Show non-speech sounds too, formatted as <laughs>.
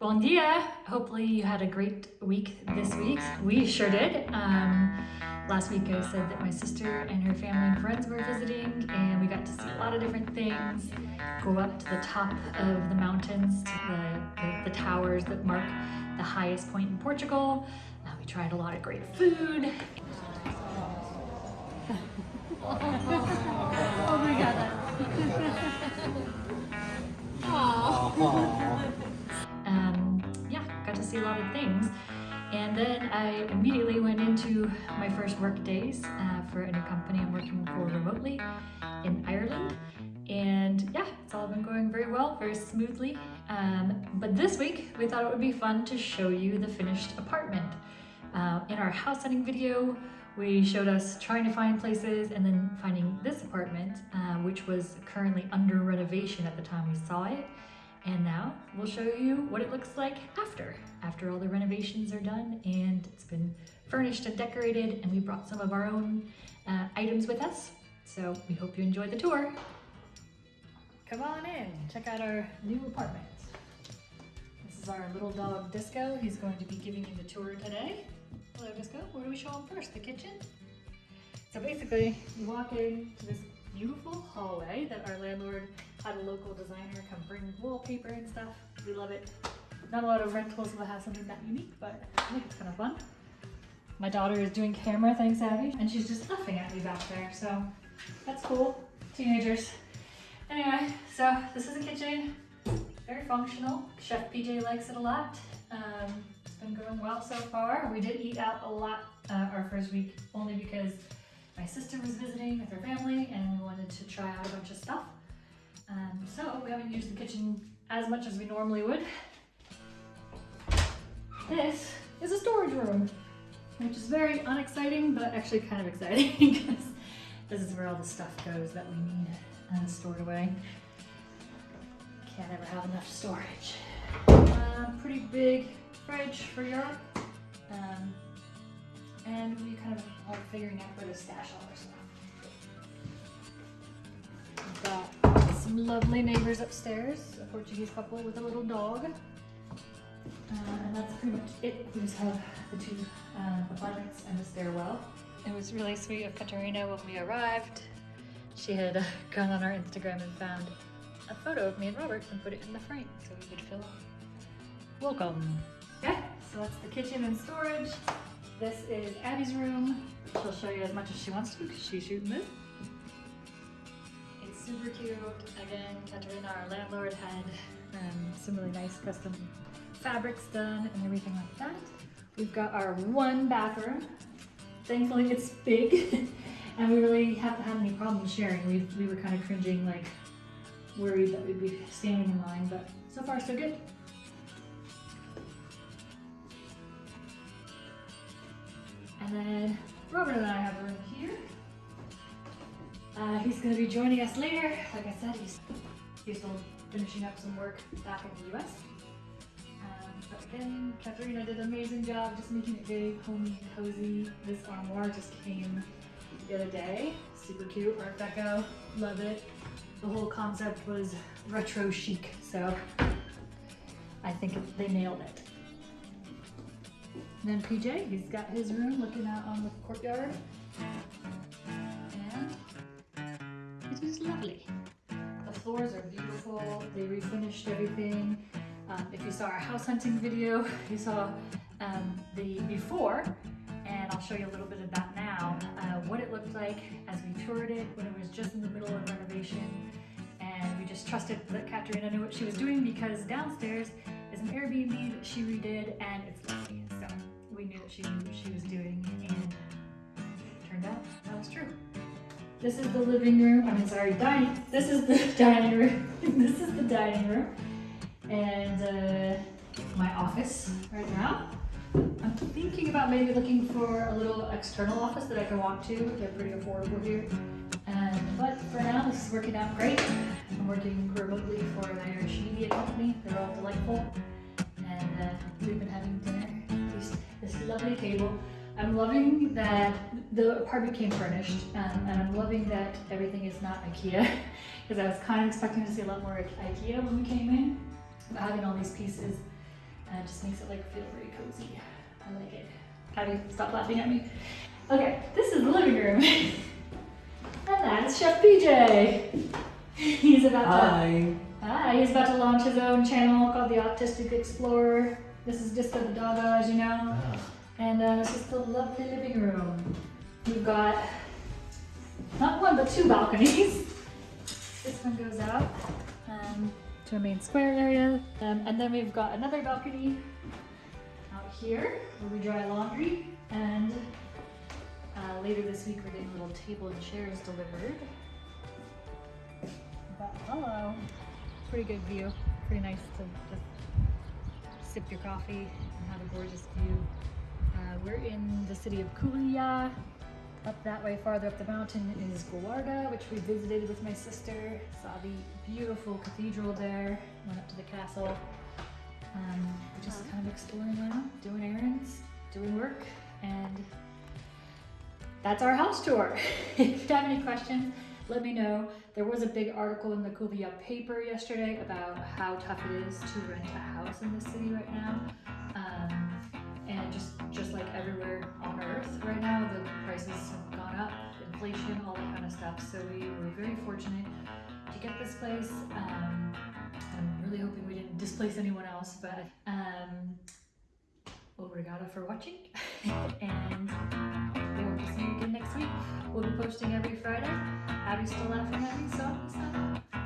Bon dia! Hopefully you had a great week this week. We sure did. Um, last week I said that my sister and her family and friends were visiting and we got to see a lot of different things. Go up to the top of the mountains, to the, the, the towers that mark the highest point in Portugal. Uh, we tried a lot of great food. <laughs> oh my god. I immediately went into my first work days uh, for a new company I'm working for remotely in Ireland. And yeah, it's all been going very well, very smoothly. Um, but this week, we thought it would be fun to show you the finished apartment. Uh, in our house hunting video, we showed us trying to find places and then finding this apartment, uh, which was currently under renovation at the time we saw it. And now we'll show you what it looks like after, after all the renovations are done and it's been furnished and decorated and we brought some of our own uh, items with us. So we hope you enjoy the tour. Come on in, check out our new apartment. This is our little dog Disco. He's going to be giving you the tour today. Hello Disco, where do we show him first? The kitchen? So basically, you walk in to this beautiful hallway that our landlord had a local designer come bring wallpaper and stuff. We love it. Not a lot of rentals will have something that unique, but I think it's kind of fun. My daughter is doing camera, thanks Abby, and she's just laughing at me back there, so that's cool. Teenagers. Anyway, so this is a kitchen, very functional. Chef PJ likes it a lot. Um, it's been going well so far. We did eat out a lot uh, our first week, only because my sister was visiting with her family and we wanted to try out a bunch of stuff. Um, so we haven't used the kitchen as much as we normally would. This is a storage room, which is very unexciting, but actually kind of exciting <laughs> because this is where all the stuff goes that we need and stored away. Can't ever have enough storage. Uh, pretty big fridge for Europe. Um, and we kind of are figuring out where to stash all our stuff. Some lovely neighbors upstairs, a Portuguese couple with a little dog. Uh, and that's pretty much it. We just have the two uh, apartments and the stairwell. It was really sweet of Katarina when we arrived. She had uh, gone on our Instagram and found a photo of me and Robert and put it in the frame so we could fill feel welcome. Okay, so that's the kitchen and storage. This is Abby's room. She'll show you as much as she wants to because she's shooting this. Super cute. Again, Katarina, our landlord, had um, some really nice custom fabrics done and everything like that. We've got our one bathroom. Thankfully, it's big <laughs> and we really haven't had any problems sharing. We, we were kind of cringing, like worried that we'd be standing in line, but so far so good. And then Robert and I he's to be joining us later. Like I said, he's, he's still finishing up some work back in the US. Um, but again, Katarina did an amazing job just making it very homey and cozy. This armoire just came the other day. Super cute, Art Deco, love it. The whole concept was retro chic, so I think it, they nailed it. And then PJ, he's got his room looking out on the courtyard. Lovely. The floors are beautiful. They refinished everything. Um, if you saw our house hunting video, <laughs> you saw um, the before, and I'll show you a little bit of that now, uh, what it looked like as we toured it when it was just in the middle of renovation. And we just trusted that Katerina knew what she was doing because downstairs is an Airbnb that she redid and it's lovely. So we knew that she knew what she was doing and it turned out that was true. This is the living room, I'm sorry, dining, this is the <laughs> dining room. this is the dining room and uh, my office right now. I'm thinking about maybe looking for a little external office that I can walk to. They're pretty affordable here. But for now, this is working out great. I'm working remotely for an Irish media company. They're all delightful. And uh, we've been having dinner. This, this lovely table. I'm loving that the apartment came furnished, um, and I'm loving that everything is not IKEA, <laughs> because I was kind of expecting to see a lot more IKEA when we came in. But having all these pieces it just makes it like feel very cozy. I like it. Patty, stop laughing at me. Okay, this is the living room. <laughs> and that's Chef PJ. <laughs> He's about to Hi. Hi, he's about to launch his own channel called the Autistic Explorer. This is just for the doggo, as you know. And uh, this is the lovely living room. We've got not one but two balconies. <laughs> this one goes out um, to a main square area. Um, and then we've got another balcony out here where we dry laundry. And uh, later this week we're getting little table and chairs delivered. But hello. Pretty good view. Pretty nice to just sip your coffee and have a gorgeous view. We're in the city of Covilhã. Up that way, farther up the mountain is Guarda, which we visited with my sister. Saw the beautiful cathedral there. Went up to the castle. Um, just kind of exploring around, doing errands, doing work, and that's our house tour. <laughs> if you have any questions, let me know. There was a big article in the Covilhã paper yesterday about how tough it is to rent a house in the city right now. So we were very fortunate to get this place. Um, I'm really hoping we didn't displace anyone else, but um, obrigado for watching, <laughs> and we hope to see you again next week. We'll be posting every Friday. Abby's still laughing at me, so I'm